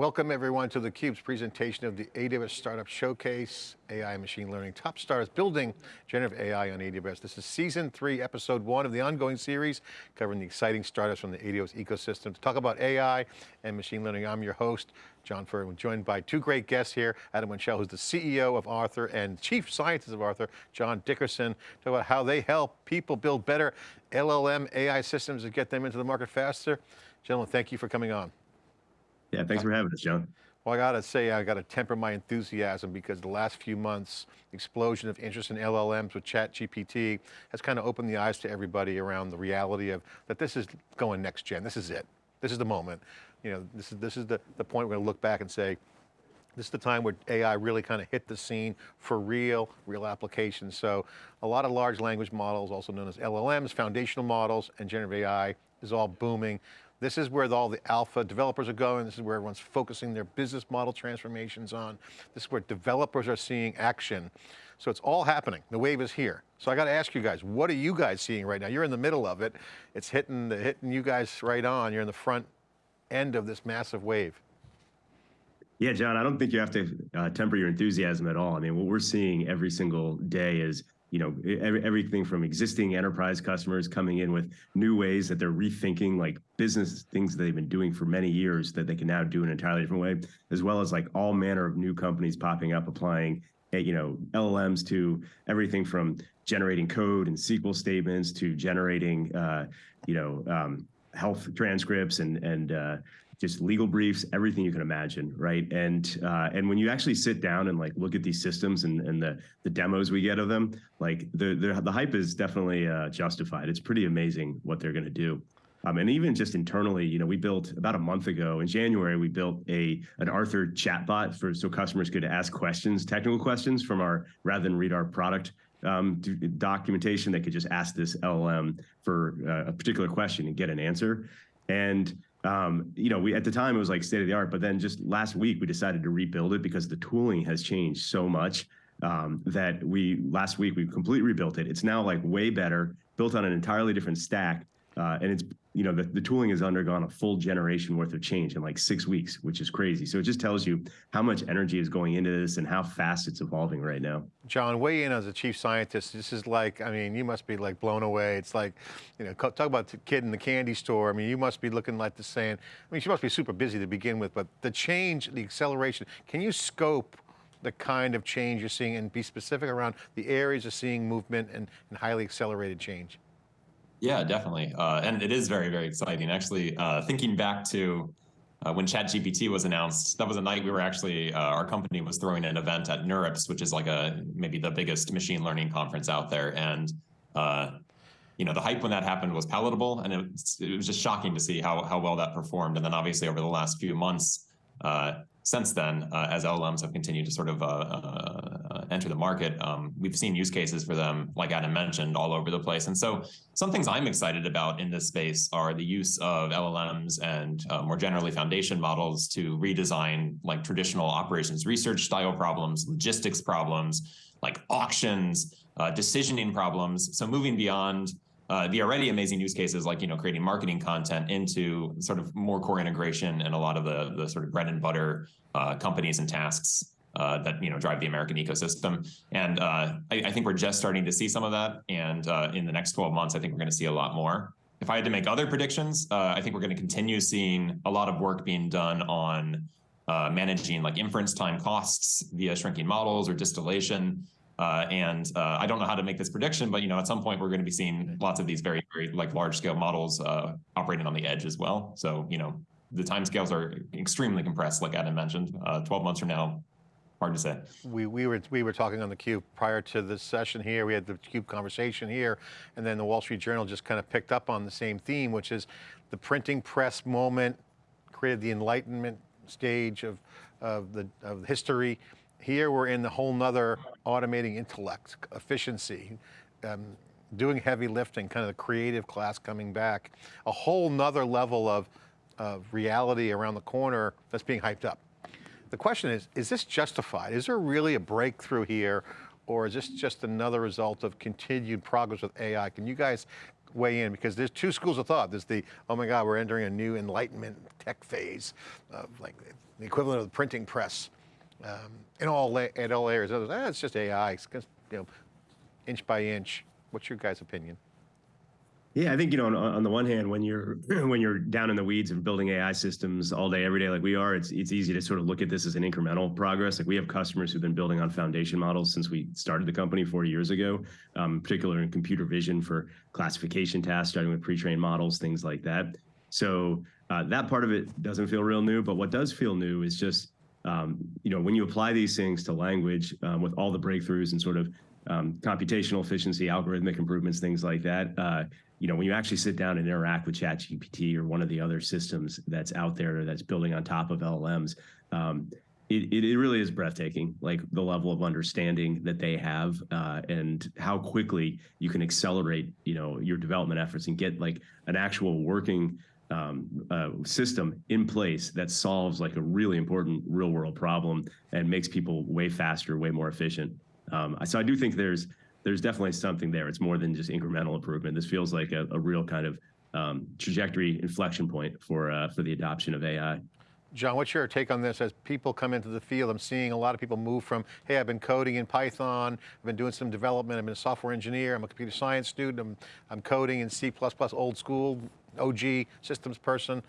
Welcome everyone to theCUBE's presentation of the AWS Startup Showcase, AI Machine Learning Top Stars Building Generative AI on AWS. This is season three, episode one of the ongoing series, covering the exciting startups from the AWS ecosystem. To talk about AI and machine learning, I'm your host, John Furrier, joined by two great guests here, Adam Wenchel, who's the CEO of Arthur and Chief Scientist of Arthur, John Dickerson, talk about how they help people build better LLM AI systems to get them into the market faster. Gentlemen, thank you for coming on. Yeah, thanks for having us, John. Well, I got to say, I got to temper my enthusiasm because the last few months, explosion of interest in LLMs with ChatGPT has kind of opened the eyes to everybody around the reality of that this is going next gen. This is it. This is the moment. You know, this is, this is the, the point we're going to look back and say, this is the time where AI really kind of hit the scene for real, real applications. So a lot of large language models, also known as LLMs, foundational models, and generative AI is all booming. This is where all the alpha developers are going. This is where everyone's focusing their business model transformations on. This is where developers are seeing action. So it's all happening. The wave is here. So I got to ask you guys, what are you guys seeing right now? You're in the middle of it. It's hitting, the, hitting you guys right on. You're in the front end of this massive wave. Yeah, John, I don't think you have to uh, temper your enthusiasm at all. I mean, what we're seeing every single day is you know every, everything from existing enterprise customers coming in with new ways that they're rethinking like business things that they've been doing for many years that they can now do in an entirely different way as well as like all manner of new companies popping up applying eh, you know llms to everything from generating code and sql statements to generating uh, you know um, health transcripts and and uh, just legal briefs, everything you can imagine, right? And uh, and when you actually sit down and like look at these systems and, and the the demos we get of them, like the the, the hype is definitely uh, justified. It's pretty amazing what they're going to do. Um, and even just internally, you know, we built about a month ago in January, we built a an Arthur chatbot for so customers could ask questions, technical questions from our rather than read our product um, documentation. They could just ask this LLM for uh, a particular question and get an answer. And um, you know, we at the time it was like state of the art, but then just last week we decided to rebuild it because the tooling has changed so much um, that we last week we completely rebuilt it. It's now like way better, built on an entirely different stack, uh, and it's you know, the, the tooling has undergone a full generation worth of change in like six weeks, which is crazy. So it just tells you how much energy is going into this and how fast it's evolving right now. John, weigh in as a chief scientist. This is like, I mean, you must be like blown away. It's like, you know, talk about the kid in the candy store. I mean, you must be looking like the saying, I mean, she must be super busy to begin with, but the change, the acceleration, can you scope the kind of change you're seeing and be specific around the areas of seeing movement and, and highly accelerated change? Yeah, definitely. Uh, and it is very, very exciting. Actually, uh, thinking back to uh, when ChatGPT was announced, that was a night we were actually, uh, our company was throwing an event at NeurIPS, which is like a maybe the biggest machine learning conference out there. And, uh, you know, the hype when that happened was palatable. And it it was just shocking to see how, how well that performed. And then obviously over the last few months, uh, since then, uh, as LLMs have continued to sort of uh, uh, enter the market, um, we've seen use cases for them, like Adam mentioned, all over the place. And so some things I'm excited about in this space are the use of LLMs and uh, more generally foundation models to redesign like traditional operations research style problems, logistics problems, like auctions, uh, decisioning problems. So moving beyond uh, the already amazing use cases like you know creating marketing content into sort of more core integration and a lot of the the sort of bread and butter uh, companies and tasks uh, that you know drive the American ecosystem. And uh, I, I, think we're just starting to see some of that. And uh, in the next 12 months, I think we're going to see a lot more. If I had to make other predictions, I think we're going to continue seeing a lot of work being done on managing like inference time costs via shrinking models or distillation. Uh, and uh, I don't know how to make this prediction, but you know, at some point we're going to be seeing lots of these very, very like large scale models uh, operating on the edge as well. So you know, the timescales are extremely compressed, like Adam mentioned. Uh, 12 months from now, hard to say. We, we, were, we were talking on the Cube prior to this session here, we had the Cube conversation here, and then the Wall Street Journal just kind of picked up on the same theme, which is the printing press moment created the enlightenment stage of, of, the, of history, here we're in the whole nother automating intellect, efficiency, um, doing heavy lifting, kind of the creative class coming back, a whole nother level of, of reality around the corner that's being hyped up. The question is, is this justified? Is there really a breakthrough here or is this just another result of continued progress with AI? Can you guys weigh in because there's two schools of thought. There's the, oh my God, we're entering a new enlightenment tech phase of like the equivalent of the printing press um, in all at all areas. Others, ah, it's just AI, it's just, you know, inch by inch. What's your guys' opinion? Yeah, I think you know on, on the one hand, when you're when you're down in the weeds and building AI systems all day, every day, like we are, it's it's easy to sort of look at this as an incremental progress. Like we have customers who've been building on foundation models since we started the company four years ago, um, particularly in computer vision for classification tasks, starting with pre-trained models, things like that. So uh, that part of it doesn't feel real new, but what does feel new is just um, you know when you apply these things to language um, with all the breakthroughs and sort of um, computational efficiency, algorithmic improvements, things like that. Uh, you know, when you actually sit down and interact with ChatGPT or one of the other systems that's out there that's building on top of LLMs, um, it, it, really is breathtaking, like the level of understanding that they have uh, and how quickly you can accelerate, you know, your development efforts and get like an actual working um, uh, system in place that solves like a really important real world problem and makes people way faster, way more efficient. Um, so I do think there's there's definitely something there. It's more than just incremental improvement. This feels like a, a real kind of um, trajectory inflection point for uh, for the adoption of AI. John, what's your take on this as people come into the field? I'm seeing a lot of people move from, hey, I've been coding in Python, I've been doing some development, I've been a software engineer, I'm a computer science student, I'm, I'm coding in C++, old school, OG, systems person.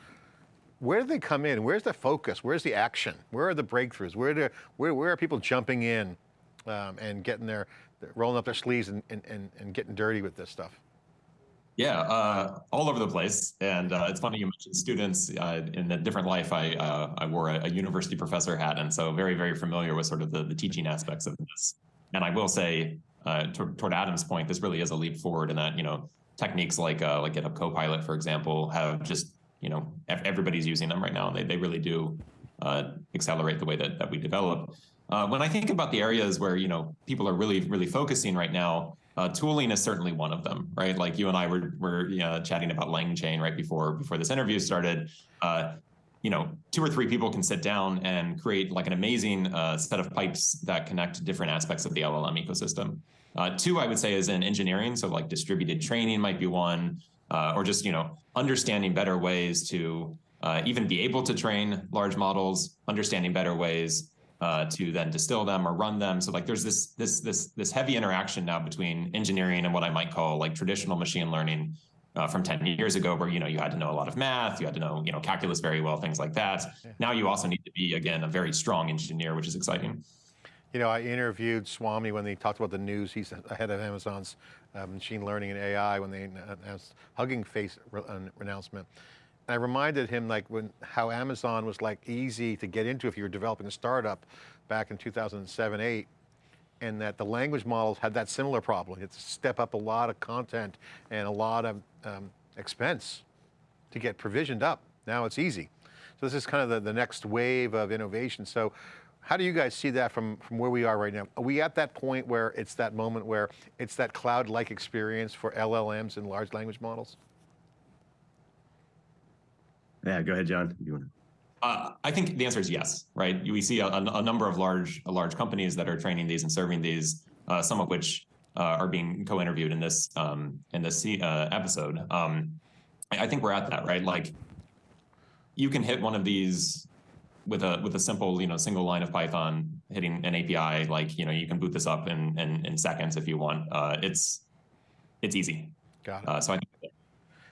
Where do they come in? Where's the focus? Where's the action? Where are the breakthroughs? Where, do, where, where are people jumping in um, and getting their, rolling up their sleeves and, and, and, and getting dirty with this stuff? Yeah, uh, all over the place. And uh, it's funny you mentioned students. Uh, in a different life, I uh, I wore a, a, university professor hat, and so very very familiar with sort of the, the teaching aspects of this. And I will say, uh, toward, toward Adam's point, this really is a leap forward in that you know techniques like uh, like GitHub Copilot, for example, have just you know everybody's using them right now, and they they really do accelerate the way that that we develop. Uh, when I think about the areas where you know people are really really focusing right now, uh, tooling is certainly one of them, right? Like you and I were were you know, chatting about LangChain right before before this interview started. Uh, you know, two or three people can sit down and create like an amazing uh, set of pipes that connect different aspects of the LLM ecosystem. Uh, two, I would say, is in engineering. So like distributed training might be one, uh, or just you know understanding better ways to even be able to train large models, understanding better ways uh, to then distill them or run them. So like there's this this this this heavy interaction now between engineering and what I might call like traditional machine learning uh, from 10 years ago, where you know you had to know a lot of math, you had to know you know calculus very well, things like that. Now you also need to be again a very strong engineer, which is exciting. You know, I interviewed Swami when they talked about the news. He's ahead of Amazon's uh, machine learning and AI when they announced Hugging Face announcement. And I reminded him like when how Amazon was like easy to get into if you were developing a startup back in 2007, eight, and that the language models had that similar problem. To step up a lot of content and a lot of um, expense to get provisioned up. Now it's easy. So this is kind of the, the next wave of innovation. So how do you guys see that from, from where we are right now? Are we at that point where it's that moment where it's that cloud-like experience for LLMs and large language models? Yeah, go ahead, John. You want to? Uh, I think the answer is yes, right? We see a, a, number of large large companies that are training these and serving these, uh, some of which uh, are being co-interviewed in this um, in this uh, episode. Um, I think we're at that, right? Like, you can hit one of these with a with a simple, you know, single line of Python hitting an API. Like, you know, you can boot this up in in, in seconds if you want. Uh, it's it's easy. Got it. Uh, so I think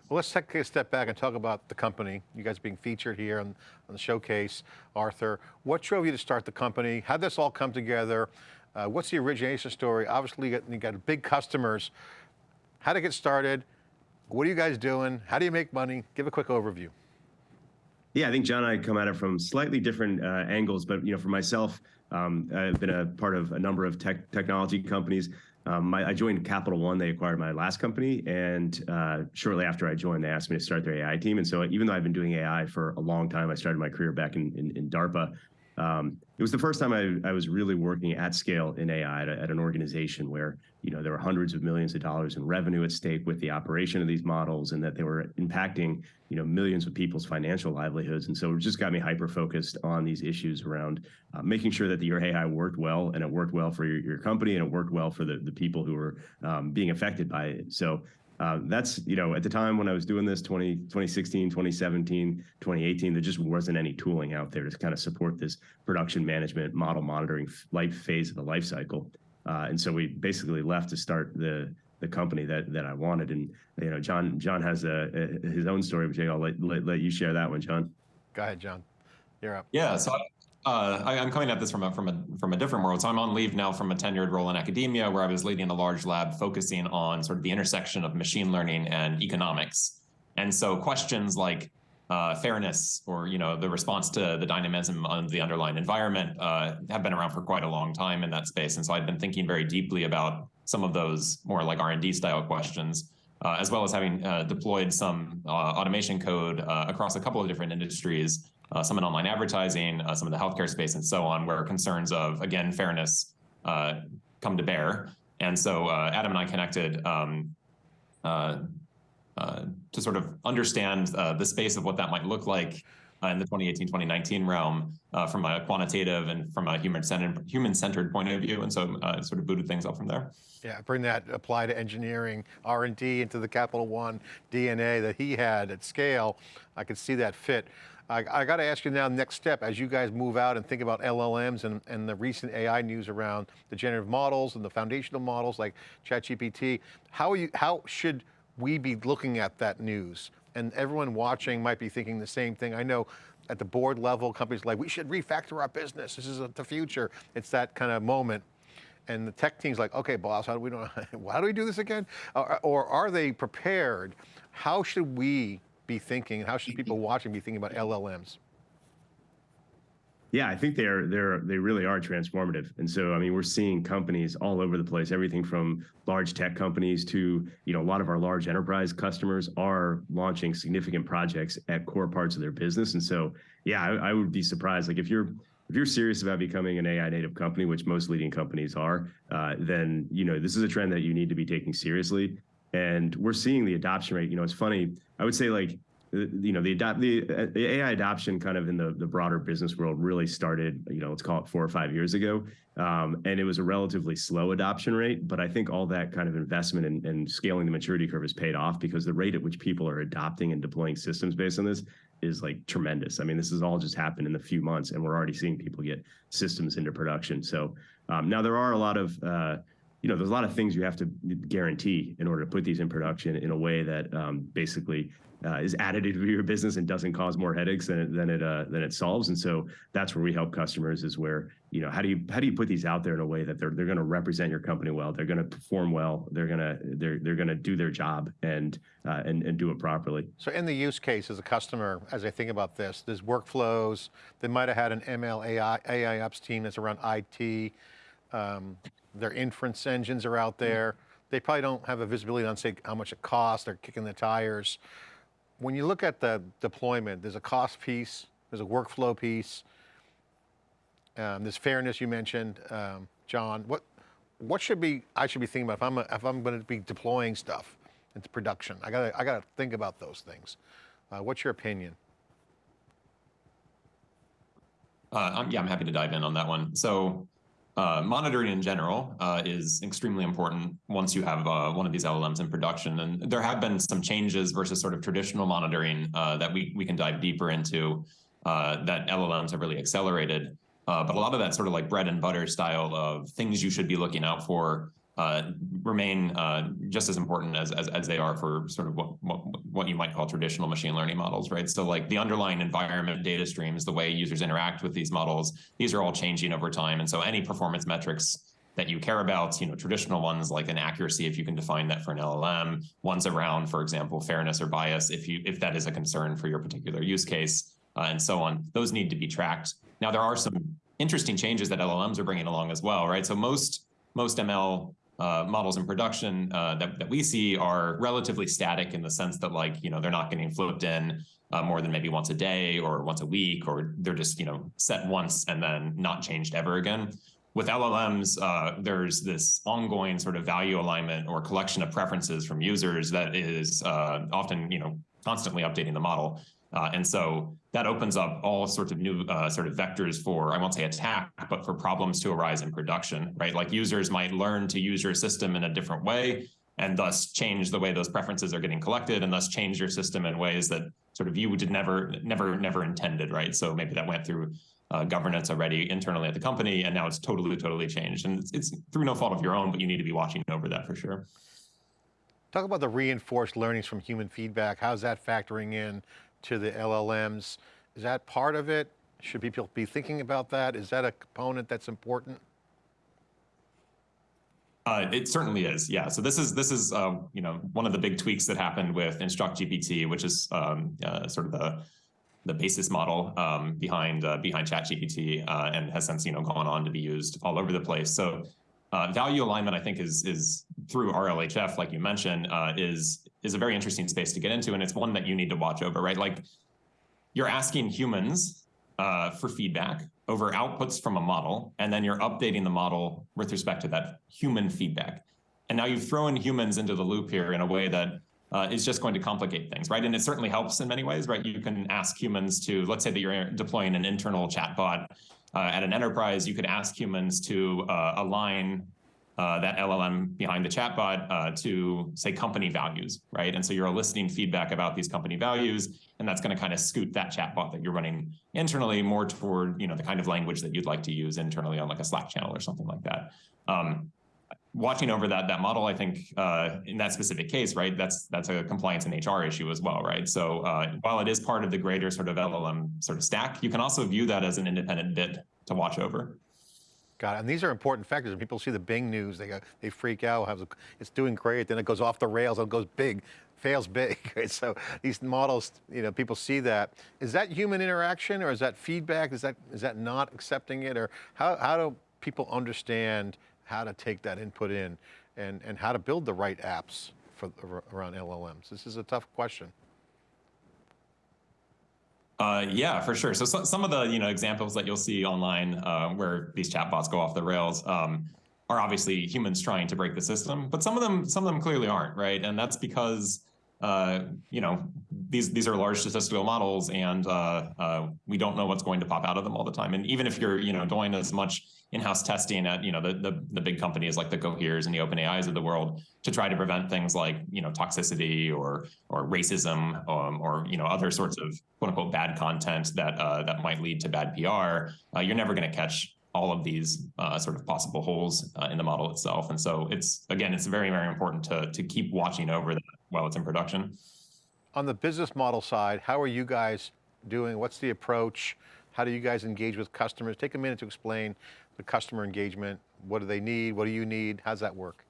well, let's take a step back and talk about the company. You guys being featured here on, on the showcase. Arthur, what drove you to start the company? How did this all come together? Uh, what's the origination story? Obviously, you got, you got big customers. How to get started? What are you guys doing? How do you make money? Give a quick overview. Yeah, I think John and I come at it from slightly different uh, angles, but you know, for myself, um, I've been a part of a number of tech technology companies. Um, my, I joined Capital One. They acquired my last company, and uh, shortly after I joined, they asked me to start their AI team. And so, even though I've been doing AI for a long time, I started my career back in, in, in DARPA. Um, it was the first time I, I, was really working at scale in AI at, at, an organization where you know there were hundreds of millions of dollars in revenue at stake with the operation of these models, and that they were impacting you know millions of people's financial livelihoods. And so it just got me hyper focused on these issues around uh, making sure that your AI worked well, and it worked well for your, your company, and it worked well for the the people who were um, being affected by it. So uh, that's, you know, at the time when I was doing this 20, 2016, 2017, 2018, there just wasn't any tooling out there to kind of support this production management model monitoring life phase of the life cycle. Uh, and so we basically left to start the the company that that I wanted. And you know, John John has a, a his own story, which I'll let, let, let you share that one, John. Go ahead, John. You're up. Yeah, so uh, I, am coming at this from a, from a from a different world. So I'm on leave now from a tenured role in academia, where I was leading a large lab focusing on sort of the intersection of machine learning and economics. And so questions like uh, fairness or you know the response to the dynamism of the underlying environment uh, have been around for quite a long time in that space. And so I've been thinking very deeply about some of those more like R&D style questions, uh, as well as having uh, deployed some uh, automation code uh, across a couple of different industries, uh, some in online advertising, uh, some in the healthcare space, and so on, where concerns of, again, fairness come to bear. And so Adam and I connected um, to sort of understand the space of what that might look like uh, in the 2018-2019 realm uh, from a quantitative and from a human-centered human-centered point of view, and so uh, sort of booted things up from there. Yeah, bring that apply to engineering, R&D into the Capital One DNA that he had at scale. I could see that fit. I, I got to ask you now, next step, as you guys move out and think about LLMs and, and the recent AI news around the generative models and the foundational models like ChatGPT, how, you, how should we be looking at that news? and everyone watching might be thinking the same thing. I know at the board level, companies like, we should refactor our business. This is the future. It's that kind of moment. And the tech team's like, okay, boss, how do we, know, how do, we do this again? Or, or are they prepared? How should we be thinking? How should people watching be thinking about LLMs? Yeah, I think they're they're they really are transformative. And so I mean, we're seeing companies all over the place, everything from large tech companies to, you know, a lot of our large enterprise customers are launching significant projects at core parts of their business. And so, yeah, I, I would be surprised like if you're if you're serious about becoming an AI native company, which most leading companies are, uh, then you know this is a trend that you need to be taking seriously. And we're seeing the adoption rate. You know, it's funny. I would say like you know the adopt the, the, AI adoption kind of in the the broader business world really started you know let's call it four or five years ago um, and it was a relatively slow adoption rate but I think all that kind of investment and in, in scaling the maturity curve has paid off because the rate at which people are adopting and deploying systems based on this is like tremendous I mean this has all just happened in a few months and we're already seeing people get systems into production so um, now there are a lot of uh, you know, there's a lot of things you have to guarantee in order to put these in production in a way that um, basically uh, is additive to your business and doesn't cause more headaches than it, than it uh, than it solves. And so that's where we help customers is where you know how do you how do you put these out there in a way that they're they're going to represent your company well, they're going to perform well, they're going to they're they're going to do their job and uh, and and do it properly. So in the use case as a customer, as I think about this, there's workflows. They might have had an ML AI AI ops team that's around IT. Um, their inference engines are out there. They probably don't have a visibility on say how much it costs. They're kicking the tires when you look at the deployment, there's a cost piece, there's a workflow piece, um, there's fairness you mentioned, um, John. What what should be I should be thinking about if I'm a, if I'm going to be deploying stuff into production? I gotta I got to think about those things. Uh, what's your opinion? Uh, I'm, yeah, I'm happy to dive in on that one. So uh, monitoring in general uh, is extremely important once you have uh, one of these LLMs in production. And there have been some changes versus sort of traditional monitoring uh, that we, we can dive deeper into uh, that LLMs have really accelerated. Uh, but a lot of that sort of like bread and butter style of things you should be looking out for uh, remain uh, just as important as, as, as they are for sort of what, what what you might call traditional machine learning models, right? So like the underlying environment data streams, the way users interact with these models, these are all changing over time, and so any performance metrics that you care about, you know, traditional ones like an accuracy, if you can define that for an LLM, ones around, for example, fairness or bias, if you if that is a concern for your particular use case, uh, and so on, those need to be tracked. Now there are some interesting changes that LLMs are bringing along as well, right? So most most ML uh, models in production uh, that, that we see are relatively static in the sense that like, you know, they're not getting flipped in uh, more than maybe once a day or once a week, or they're just, you know, set once and then not changed ever again. With LLMs, uh, there's this ongoing sort of value alignment or collection of preferences from users that is uh, often, you know, constantly updating the model. Uh, and so that opens up all sorts of new uh, sort of vectors for, I won't say attack, but for problems to arise in production, right? Like users might learn to use your system in a different way. and thus change the way those preferences are getting collected and thus change your system in ways that sort of you did never, never, never intended, right? So maybe that went through uh, governance already internally at the company, and now it's totally, totally changed. And it's, it's through no fault of your own, but you need to be watching over that for sure. Talk about the reinforced learnings from human feedback. How's that factoring in to the LLMs? Is that part of it? Should people be thinking about that? Is that a component that's important? Uh, it certainly is, yeah. So this is this is uh, you know one of the big tweaks that happened with Instruct GPT, which is um, uh, sort of the the basis model um, behind uh, behind ChatGPT, uh, and has since you know gone on to be used all over the place. So uh, value alignment, I think, is is through RLHF, like you mentioned, uh, is is a very interesting space to get into, and it's one that you need to watch over, right? Like you're asking humans uh, for feedback over outputs from a model, and then you're updating the model with respect to that human feedback. And now you've thrown humans into the loop here in a way that uh, is just going to complicate things, right? And it certainly helps in many ways, right? You can ask humans to, let's say that you're deploying an internal chatbot uh, at an enterprise, you could ask humans to uh, align uh, that LLM behind the chatbot uh, to say company values, right? And so you're eliciting feedback about these company values, and that's going to kind of scoot that chatbot that you're running internally more toward you know the kind of language that you'd like to use internally on like a Slack channel or something like that. Um, watching over that that model, I think uh, in that specific case, right, that's that's a compliance and HR issue as well, right? So uh, while it is part of the greater sort of LLM sort of stack, you can also view that as an independent bit to watch over. Got it. And these are important factors. When people see the Bing news, they go, they freak out. Have it's doing great, then it goes off the rails, it goes big, fails big. Right? So these models, you know, people see that. Is that human interaction, or is that feedback? Is that is that not accepting it, or how how do people understand how to take that input in, and and how to build the right apps for around LLMs? This is a tough question. Uh, yeah, for sure. So, so, some of the you know examples that you'll see online uh, where these chatbots go off the rails um, are obviously humans trying to break the system, but some of them some of them clearly aren't, right? And that's because uh, you know these these are large statistical models, and uh, uh, we don't know what's going to pop out of them all the time. And even if you're you know doing as much in-house testing at you know the, the the big companies like the Coheres and the OpenAIs of the world to try to prevent things like you know toxicity or or racism um, or you know other sorts of quote unquote bad content that uh, that might lead to bad PR. Uh, you're never going to catch all of these uh, sort of possible holes uh, in the model itself. And so it's again, it's very very important to to keep watching over that while it's in production. On the business model side, how are you guys doing? What's the approach? How do you guys engage with customers? Take a minute to explain the customer engagement. What do they need? What do you need? How's that work?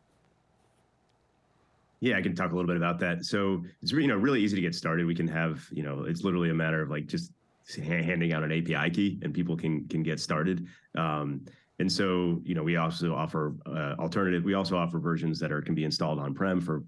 Yeah, I can talk a little bit about that. So it's you know really easy to get started. We can have you know it's literally a matter of like just handing out an API key and people can can get started. Um, and so you know we also offer uh, alternative. We also offer versions that are can be installed on prem for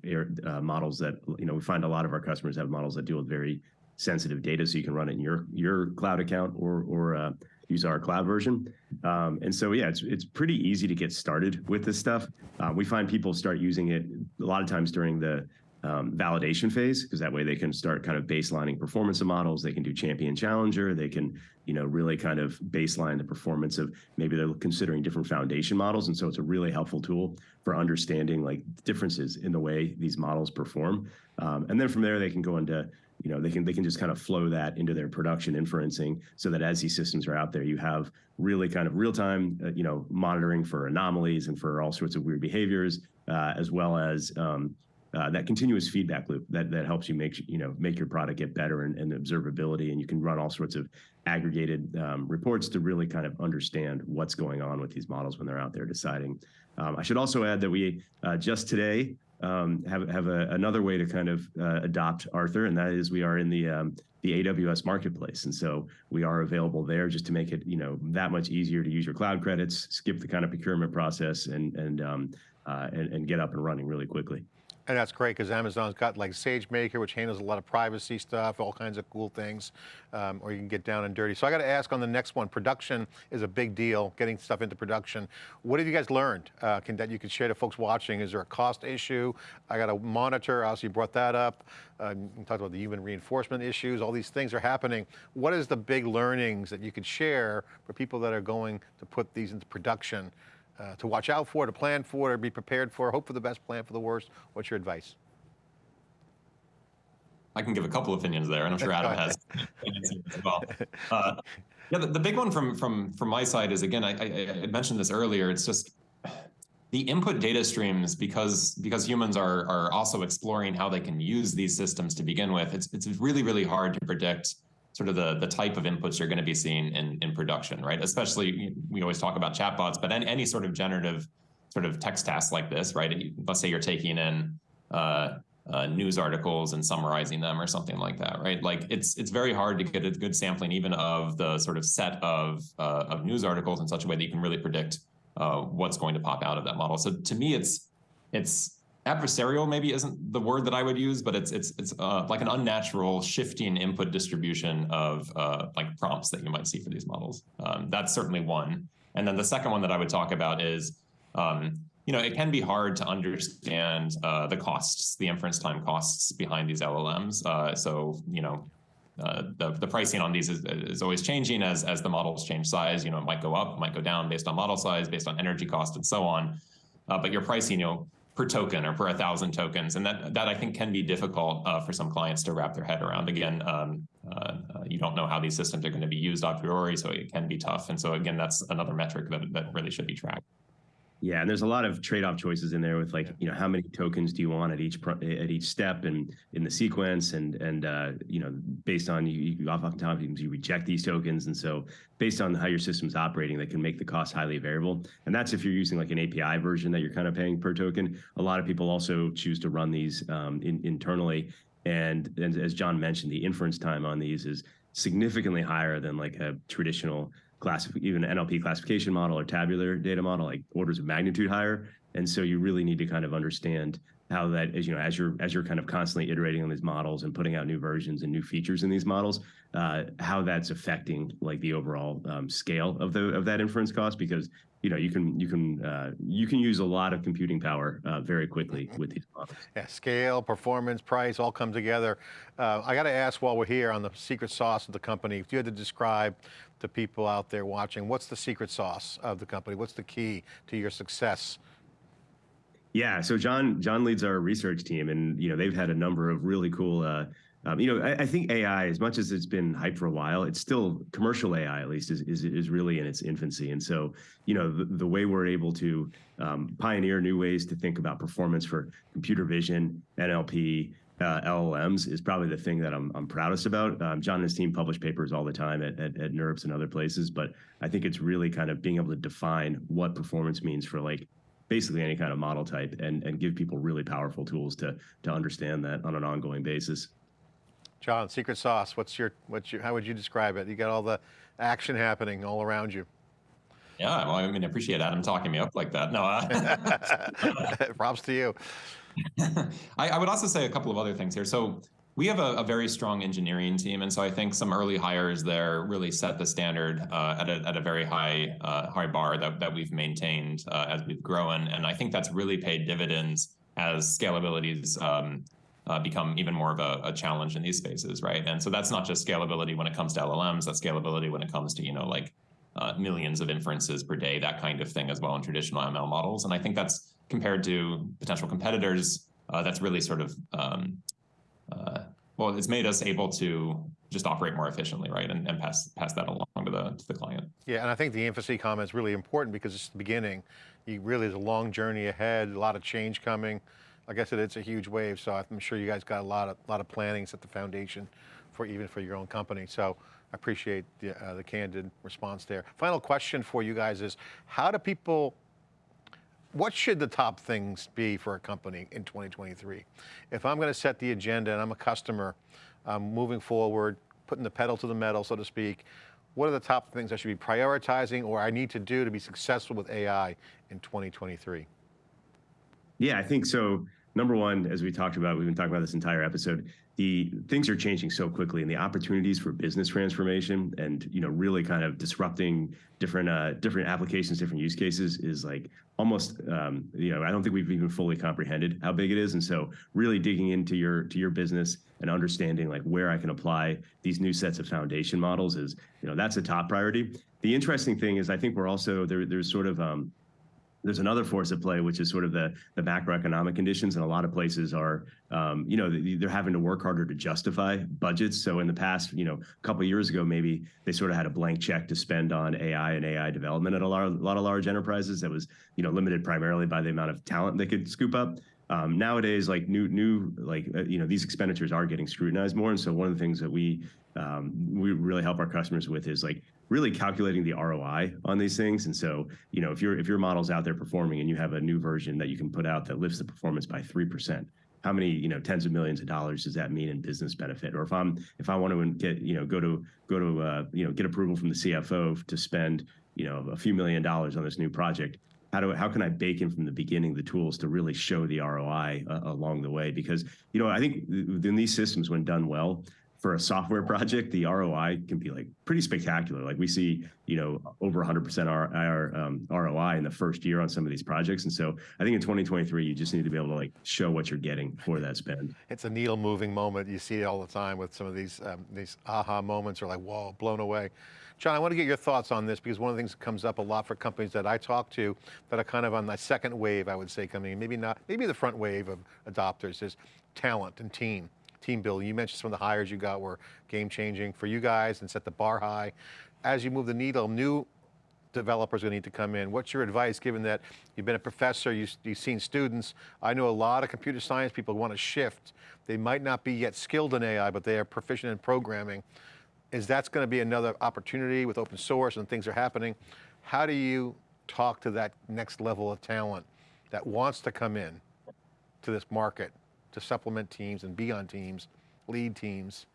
uh, models that you know we find a lot of our customers have models that deal with very sensitive data, so you can run it in your your cloud account or or uh, use our cloud version. Um, and so, yeah, it's it's pretty easy to get started with this stuff. Uh, we find people start using it a lot of times during the um, validation phase, because that way they can start kind of baselining performance of models. They can do champion challenger. They can, you know, really kind of baseline the performance of maybe they're considering different foundation models. And so it's a really helpful tool for understanding like differences in the way these models perform. Um, and then from there, they can go into you know they can they can just kind of flow that into their production inferencing so that as these systems are out there you have really kind of real time uh, you know monitoring for anomalies and for all sorts of weird behaviors uh, as well as um, uh, that continuous feedback loop that that helps you make you know make your product get better and, and observability and you can run all sorts of aggregated um, reports to really kind of understand what's going on with these models when they're out there deciding. Um, I should also add that we uh, just today um, have have a, another way to kind of uh, adopt Arthur, and that is we are in the um, the AWS marketplace, and so we are available there just to make it you know that much easier to use your cloud credits, skip the kind of procurement process, and and um, uh, and, and get up and running really quickly. And that's great because Amazon's got like SageMaker, which handles a lot of privacy stuff, all kinds of cool things, um, or you can get down and dirty. So I got to ask on the next one, production is a big deal, getting stuff into production. What have you guys learned uh, can, that you could share to folks watching? Is there a cost issue? I got to monitor, obviously you brought that up. Uh, you talked about the human reinforcement issues, all these things are happening. What is the big learnings that you could share for people that are going to put these into production uh, to watch out for, to plan for, to be prepared for, hope for the best, plan for the worst? What's your advice? I can give a couple opinions there, and I'm sure Adam has opinions as well. Uh, yeah, the, the big one from from from my side is again, I, I, I mentioned this earlier. It's just the input data streams because because humans are are also exploring how they can use these systems to begin with. It's it's really really hard to predict sort of the the type of inputs you're going to be seeing in in production, right? Especially we always talk about chatbots, but any, any sort of generative sort of text task like this, right? Let's say you're taking in uh, uh, news articles and summarizing them or something like that, right? Like it's it's very hard to get a good sampling even of the sort of set of uh, of news articles in such a way that you can really predict uh, what's going to pop out of that model. So to me, it's it's adversarial maybe isn't the word that I would use, but it's it's it's uh, like an unnatural shifting input distribution of uh, like prompts that you might see for these models. Um, that's certainly one. And then the second one that I would talk about is um, you know, it can be hard to understand uh, the costs, the inference time costs behind these LLMs. Uh, so, you know, uh, the, the pricing on these is, is always changing as, as the models change size. You know, it might go up, might go down based on model size, based on energy cost, and so on. Uh, but your pricing, you know, per token or per a thousand tokens, and that that I think can be difficult uh, for some clients to wrap their head around. Again, um, uh, uh, you don't know how these systems are going to be used a priori, so it can be tough. And so again, that's another metric that that really should be tracked. Yeah, and there's a lot of trade-off choices in there with like, you know, how many tokens do you want at each at each step and in the sequence, and and uh, you know, based on you, you oftentimes you reject these tokens, and so based on how your system's operating, that can make the cost highly variable. And that's if you're using like an API version that you're kind of paying per token. A lot of people also choose to run these um, in, internally, and, and as John mentioned, the inference time on these is significantly higher than like a traditional class, even NLP classification model or tabular data model, like orders of magnitude higher. And so you really need to kind of understand how that is, you know, as you're as you're kind of constantly iterating on these models and putting out new versions and new features in these models, uh, how that's affecting like the overall um, scale of the of that inference cost. Because you know you can you can uh, you can use a lot of computing power uh, very quickly with these models. Yeah, scale, performance, price, all come together. Uh, I got to ask while we're here on the secret sauce of the company, if you had to describe to people out there watching, what's the secret sauce of the company? What's the key to your success? Yeah, so John John leads our research team, and you know they've had a number of really cool. Um, you know, I, I, think AI, as much as it's been hyped for a while, it's still commercial AI, at least, is is, is really in its infancy. And so, you know, the, the way we're able to um, pioneer new ways to think about performance for computer vision, NLP, uh, LLMs is probably the thing that I'm, I'm proudest about. Um, John and his team publish papers all the time at, at, at NeurIPS and other places, but I think it's really kind of being able to define what performance means for like basically any kind of model type and, and give people really powerful tools to, to understand that on an ongoing basis. John, secret sauce, what's your, what's your, how would you describe it? You got all the action happening all around you. Yeah, well, I mean, I appreciate Adam talking me up like that. No, uh, props to you. I, I, would also say a couple of other things here. So we have a, a, very strong engineering team, and so I think some early hires there really set the standard uh, at, a, at a very high uh, high bar that, that we've maintained uh, as we've grown, and I think that's really paid dividends as scalability's um, uh, become even more of a, a, challenge in these spaces, right? And so that's not just scalability when it comes to LLMs, that's scalability when it comes to you know like uh, millions of inferences per day, that kind of thing as well in traditional ML models, and I think that's compared to potential competitors, uh, that's really sort of um, uh, well, it's made us able to just operate more efficiently, right, and, and pass pass that along to the to the client. Yeah, and I think the infancy comment is really important because it's the beginning. You really there's a long journey ahead, a lot of change coming. Like I said, it's a huge wave, so I'm sure you guys got a lot of lot of planning set the foundation for even for your own company. So I appreciate the, uh, the candid response there. Final question for you guys is, how do people what should the top things be for a company in 2023? If I'm going to set the agenda and I'm a customer, um, moving forward, putting the pedal to the metal, so to speak, what are the top things I should be prioritizing or I need to do to be successful with AI in 2023? Yeah, I think so. Number one, as we talked about, we've been talking about this entire episode, the things are changing so quickly and the opportunities for business transformation and you know really kind of disrupting different uh, different applications different use cases is like almost um, you know i don't think we've even fully comprehended how big it is. And so really digging into your to your business and understanding like where i can apply these new sets of foundation models is you know that's a top priority. The interesting thing is i think we're also there there's sort of um, there's another force at play, which is sort of the the macroeconomic conditions, and a lot of places are, um, you know, they're having to work harder to justify budgets. So in the past, you know, a couple of years ago, maybe they sort of had a blank check to spend on AI and AI development at a lot, a lot of large enterprises that was, you know, limited primarily by the amount of talent they could scoop up. Um, nowadays, like new, new, like uh, you know, these expenditures are getting scrutinized more, and so one of the things that we um, we really help our customers with is like really calculating the ROI on these things. And so, you know, if your if your model's out there performing and you have a new version that you can put out that lifts the performance by three percent, how many you know tens of millions of dollars does that mean in business benefit? Or if I'm if I want to get you know go to go to uh, you know get approval from the CFO to spend you know a few million dollars on this new project, how do how can I bake in from the beginning the tools to really show the ROI uh, along the way? Because you know I think in these systems, when done well, for a software project, the ROI can be like pretty spectacular. Like we see, you know, over 100% our, our um, ROI in the first year on some of these projects. And so I think in 2023, you just need to be able to like show what you're getting for that spend. It's a needle moving moment. You see it all the time with some of these, um, these aha moments or like, whoa, blown away. John, I want to get your thoughts on this because one of the things that comes up a lot for companies that I talk to that are kind of on the second wave, I would say, coming in, maybe not, maybe the front wave of adopters is talent and team team building. You mentioned some of the hires you got were game changing for you guys and set the bar high. As you move the needle, new developers are going to need to come in. What's your advice, given that you've been a professor, you, you've seen students. I know a lot of computer science people want to shift. They might not be yet skilled in AI, but they are proficient in programming. Is that's going to be another opportunity with open source and things are happening? How do you talk to that next level of talent that wants to come in to this market to supplement teams and be on teams, lead teams.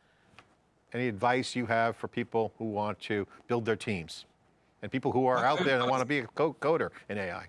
Any advice you have for people who want to build their teams and people who are out there that want to be a coder in AI?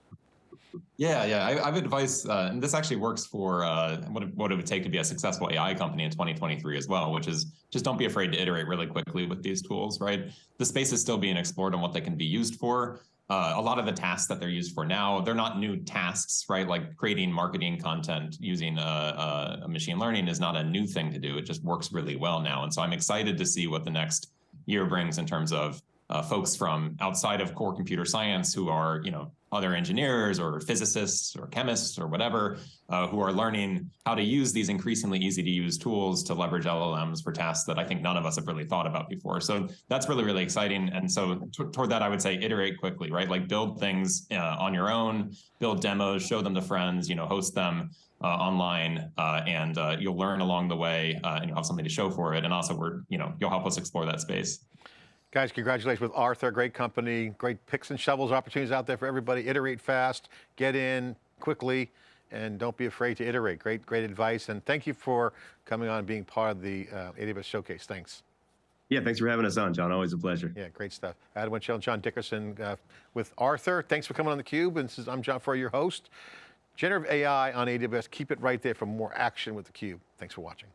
Yeah, yeah. I, I have advice, uh, and this actually works for uh, what, what it would take to be a successful AI company in 2023 as well, which is just don't be afraid to iterate really quickly with these tools, right? The space is still being explored on what they can be used for. Uh, a lot of the tasks that they're used for now, they're not new tasks, right? Like creating marketing content using a, a, machine learning is not a new thing to do. It just works really well now. And so I'm excited to see what the next year brings in terms of uh, folks from outside of core computer science who are, you know, other engineers or physicists or chemists or whatever uh, who are learning how to use these increasingly easy to use tools to leverage LLMs for tasks that I think none of us have really thought about before. So that's really, really exciting. And so toward that, I would say iterate quickly, right? Like build things uh, on your own, build demos, show them to friends, you know, host them uh, online, uh, and uh, you'll learn along the way, uh, and you'll have something to show for it. And also, we're, you know, you'll help us explore that space. Guys, congratulations with Arthur, great company, great picks and shovels opportunities out there for everybody. Iterate fast, get in quickly, and don't be afraid to iterate. Great, great advice, and thank you for coming on and being part of the uh, AWS Showcase. Thanks. Yeah, thanks for having us on, John. Always a pleasure. Yeah, great stuff. Adam Wenchel and John Dickerson uh, with Arthur. Thanks for coming on theCUBE, and this is, I'm John Furrier, your host. Generative AI on AWS, keep it right there for more action with theCUBE. Thanks for watching.